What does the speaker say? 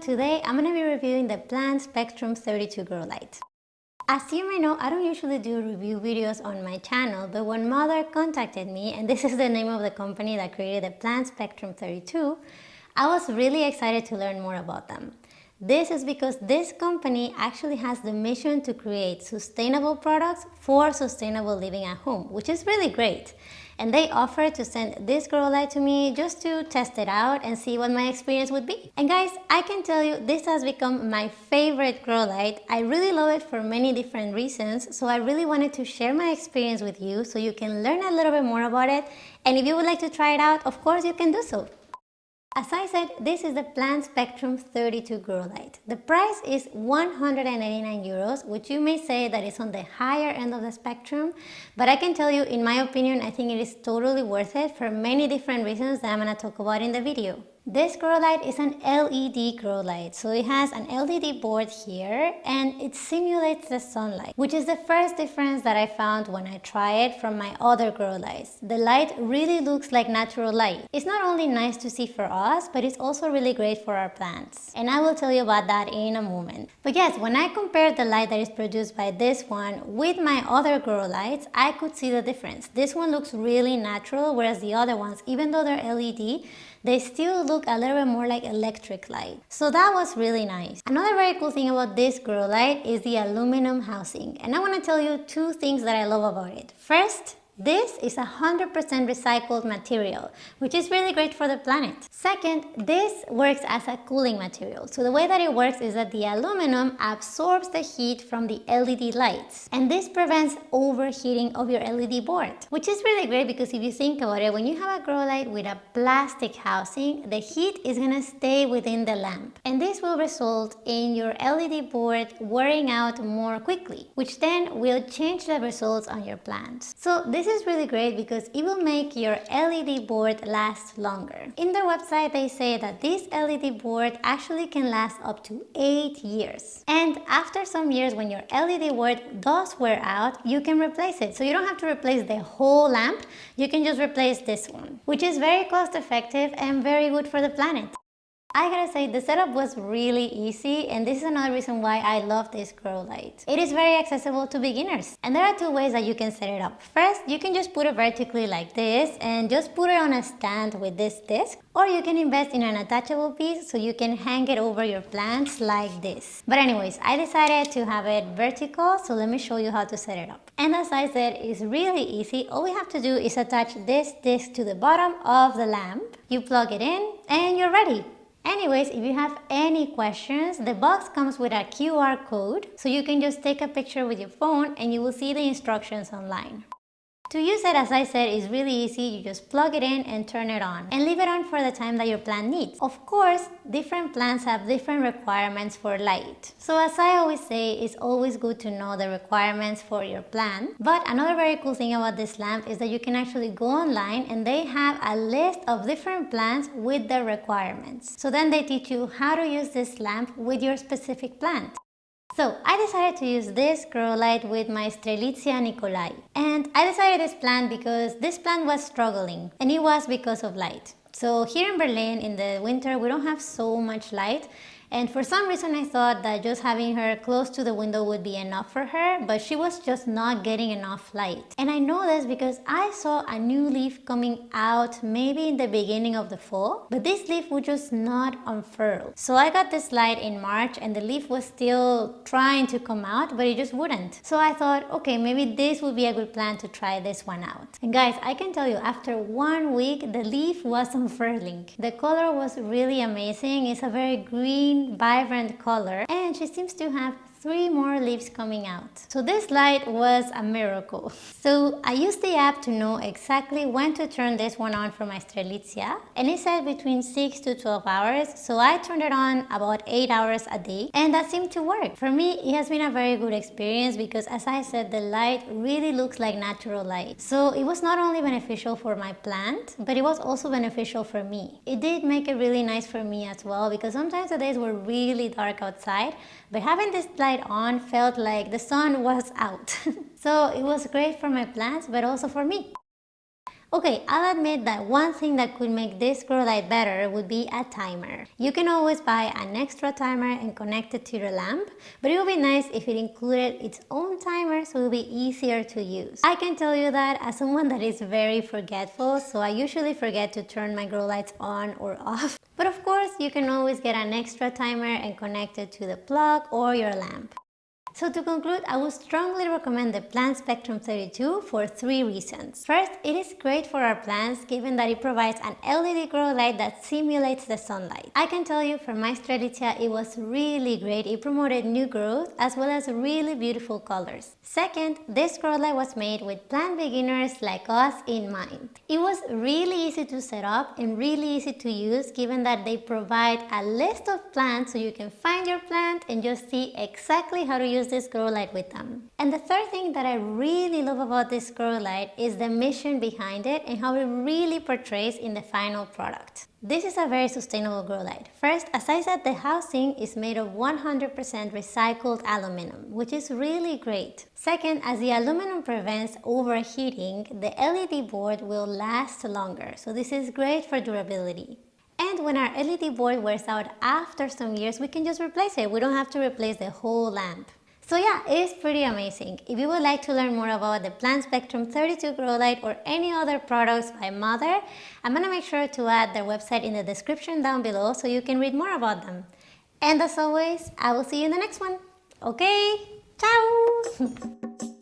today I'm going to be reviewing the Plant Spectrum 32 Grow Light. As you may know, I don't usually do review videos on my channel, but when Mother contacted me, and this is the name of the company that created the Plant Spectrum 32, I was really excited to learn more about them. This is because this company actually has the mission to create sustainable products for sustainable living at home, which is really great. And they offered to send this grow light to me just to test it out and see what my experience would be. And guys, I can tell you this has become my favorite grow light. I really love it for many different reasons, so I really wanted to share my experience with you so you can learn a little bit more about it. And if you would like to try it out, of course you can do so. As I said, this is the Plant Spectrum 32 Grow Light. The price is 189 euros, which you may say that is on the higher end of the spectrum, but I can tell you, in my opinion, I think it is totally worth it for many different reasons that I'm to talk about in the video. This grow light is an LED grow light. So it has an LED board here and it simulates the sunlight, which is the first difference that I found when I tried it from my other grow lights. The light really looks like natural light. It's not only nice to see for us, but it's also really great for our plants. And I will tell you about that in a moment. But yes, when I compared the light that is produced by this one with my other grow lights, I could see the difference. This one looks really natural, whereas the other ones, even though they're LED, they still look a little bit more like electric light. So that was really nice. Another very cool thing about this grow light is the aluminum housing. And I want to tell you two things that I love about it. First, this is a 100% recycled material, which is really great for the planet. Second, this works as a cooling material. So the way that it works is that the aluminum absorbs the heat from the LED lights. And this prevents overheating of your LED board, which is really great because if you think about it, when you have a grow light with a plastic housing, the heat is gonna stay within the lamp. And this will result in your LED board wearing out more quickly, which then will change the results on your plants. So this is really great because it will make your LED board last longer. In their website, they say that this LED board actually can last up to 8 years. And after some years, when your LED board does wear out, you can replace it. So you don't have to replace the whole lamp, you can just replace this one, which is very cost effective and very good for the planet. I gotta say the setup was really easy and this is another reason why I love this grow light. It is very accessible to beginners and there are two ways that you can set it up. First, you can just put it vertically like this and just put it on a stand with this disc or you can invest in an attachable piece so you can hang it over your plants like this. But anyways, I decided to have it vertical so let me show you how to set it up. And as I said, it's really easy. All we have to do is attach this disc to the bottom of the lamp. You plug it in and you're ready. Anyways, if you have any questions, the box comes with a QR code, so you can just take a picture with your phone and you will see the instructions online. To use it, as I said, is really easy. You just plug it in and turn it on and leave it on for the time that your plant needs. Of course, different plants have different requirements for light. So as I always say, it's always good to know the requirements for your plant. But another very cool thing about this lamp is that you can actually go online and they have a list of different plants with their requirements. So then they teach you how to use this lamp with your specific plant. So I decided to use this grow light with my Strelitzia nicolai. And I decided this plant because this plant was struggling and it was because of light. So here in Berlin in the winter we don't have so much light and for some reason I thought that just having her close to the window would be enough for her, but she was just not getting enough light. And I know this because I saw a new leaf coming out maybe in the beginning of the fall, but this leaf would just not unfurl. So I got this light in March and the leaf was still trying to come out, but it just wouldn't. So I thought, okay, maybe this would be a good plan to try this one out. And guys, I can tell you after one week, the leaf was unfurling. The color was really amazing. It's a very green vibrant color and she seems to have three more leaves coming out. So this light was a miracle. So I used the app to know exactly when to turn this one on for my Strelitzia and it said between 6 to 12 hours so I turned it on about 8 hours a day and that seemed to work. For me it has been a very good experience because as I said the light really looks like natural light. So it was not only beneficial for my plant but it was also beneficial for me. It did make it really nice for me as well because sometimes the days were really dark outside but having this light on felt like the sun was out. so it was great for my plants but also for me. Okay, I'll admit that one thing that could make this grow light better would be a timer. You can always buy an extra timer and connect it to your lamp, but it would be nice if it included its own timer so it would be easier to use. I can tell you that as someone that is very forgetful, so I usually forget to turn my grow lights on or off. But of course, you can always get an extra timer and connect it to the plug or your lamp. So to conclude, I would strongly recommend the Plant Spectrum 32 for three reasons. First, it is great for our plants given that it provides an LED grow light that simulates the sunlight. I can tell you for my Strelitzia it was really great. It promoted new growth as well as really beautiful colors. Second, this grow light was made with plant beginners like us in mind. It was really easy to set up and really easy to use given that they provide a list of plants so you can find your plant and just see exactly how to use use this grow light with them. And the third thing that I really love about this grow light is the mission behind it and how it really portrays in the final product. This is a very sustainable grow light. First, as I said, the housing is made of 100% recycled aluminum, which is really great. Second, as the aluminum prevents overheating, the LED board will last longer, so this is great for durability. And when our LED board wears out after some years, we can just replace it. We don't have to replace the whole lamp. So yeah, it is pretty amazing. If you would like to learn more about the Plant Spectrum 32 Grow Light or any other products by Mother, I'm gonna make sure to add their website in the description down below so you can read more about them. And as always, I will see you in the next one. Okay, ciao!